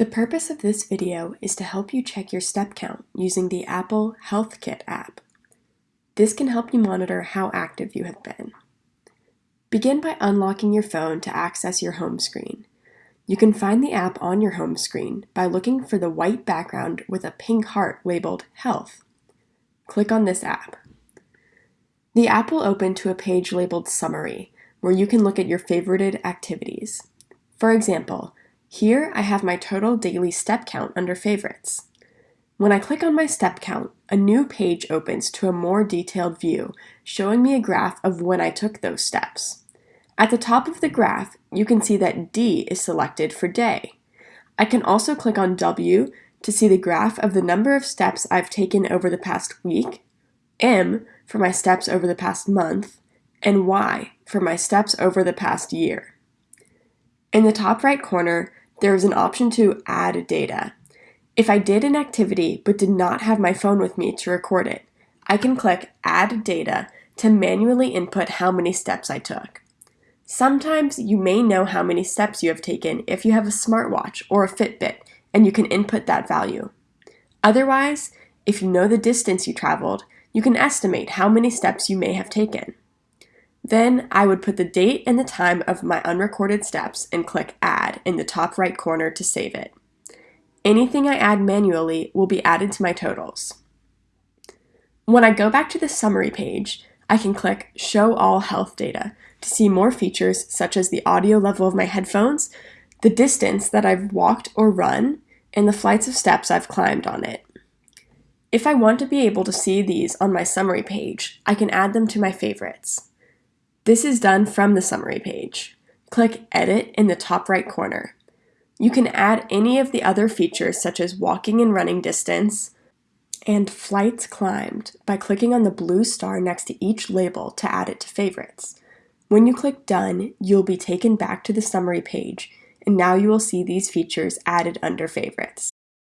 The purpose of this video is to help you check your step count using the Apple HealthKit app. This can help you monitor how active you have been. Begin by unlocking your phone to access your home screen. You can find the app on your home screen by looking for the white background with a pink heart labeled Health. Click on this app. The app will open to a page labeled Summary, where you can look at your favorited activities. For example, here I have my total daily step count under favorites. When I click on my step count, a new page opens to a more detailed view, showing me a graph of when I took those steps. At the top of the graph, you can see that D is selected for day. I can also click on W to see the graph of the number of steps I've taken over the past week, M for my steps over the past month, and Y for my steps over the past year. In the top right corner, there is an option to add data. If I did an activity but did not have my phone with me to record it, I can click Add Data to manually input how many steps I took. Sometimes you may know how many steps you have taken if you have a smartwatch or a Fitbit and you can input that value. Otherwise, if you know the distance you traveled, you can estimate how many steps you may have taken. Then I would put the date and the time of my unrecorded steps and click Add in the top right corner to save it. Anything I add manually will be added to my totals. When I go back to the summary page, I can click Show All Health Data to see more features such as the audio level of my headphones, the distance that I've walked or run, and the flights of steps I've climbed on it. If I want to be able to see these on my summary page, I can add them to my favorites. This is done from the summary page. Click Edit in the top right corner. You can add any of the other features such as walking and running distance and flights climbed by clicking on the blue star next to each label to add it to favorites. When you click Done, you'll be taken back to the summary page, and now you will see these features added under favorites.